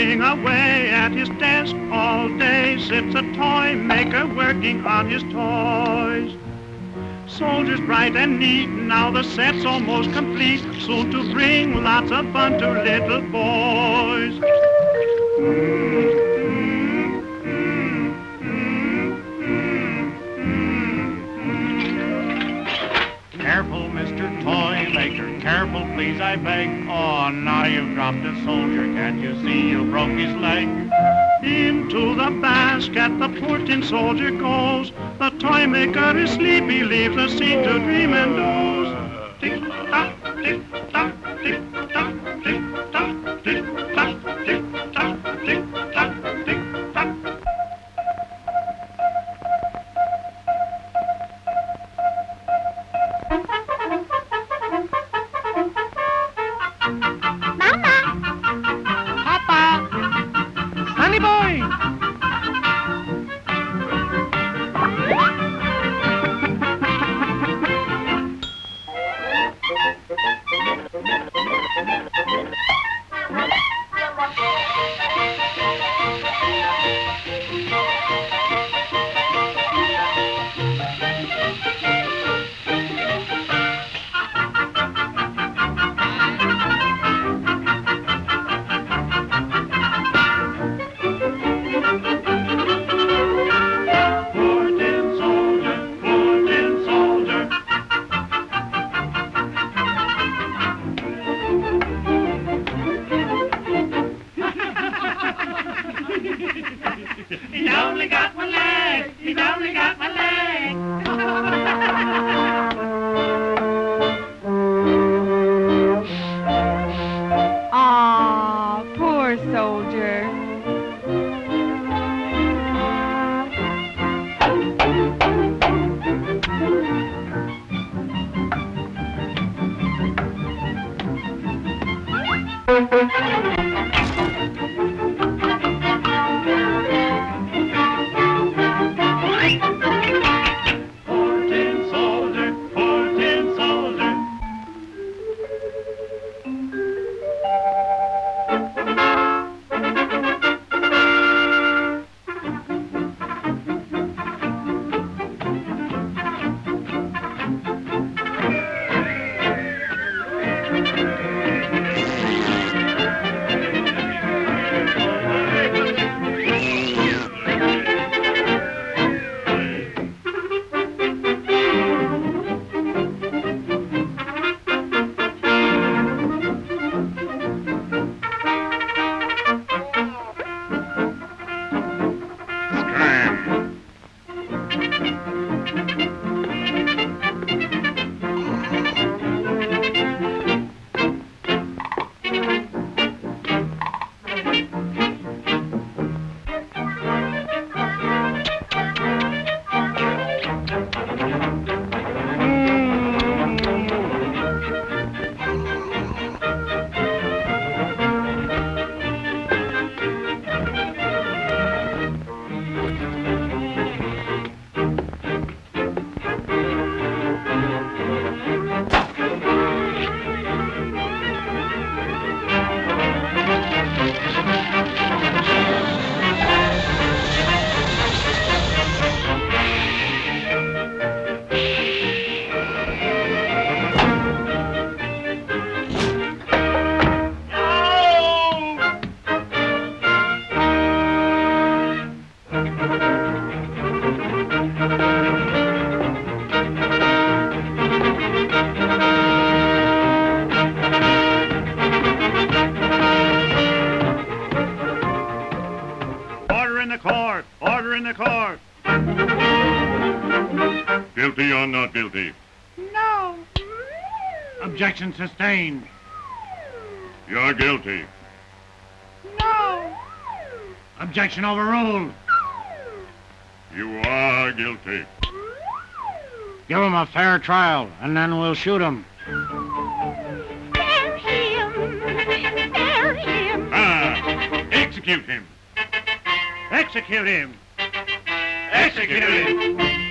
at his desk all day sits a toy maker working on his toys. Soldiers bright and neat, now the set's almost complete, soon to bring lots of fun to little boys. Careful, careful, please, I beg. Oh, now you've dropped a soldier, can't you see you broke his leg? Into the basket the poor tin soldier goes. The toy maker is sleepy, leaves the scene to dream and doze. Got one leg. He's only got one leg. Ah, poor soldier. Order in the court! Order in the court! Guilty or not guilty? No! Objection sustained. You're guilty. No! Objection overruled. You are guilty. Give him a fair trial, and then we'll shoot him. Spare him! Spare him! Ah! Execute him! Execute him! Execute him!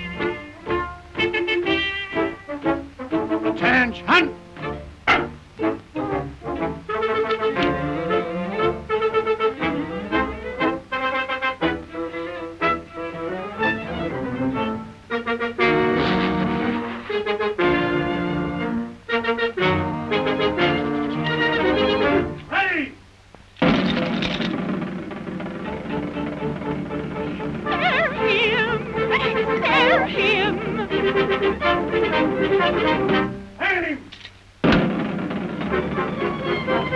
Música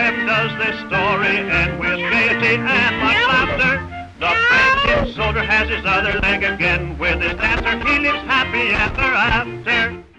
Hem does this story end with gaiety and much laughter. The Franklin soldier has his other leg again. With his dancer, he lives happy ever after.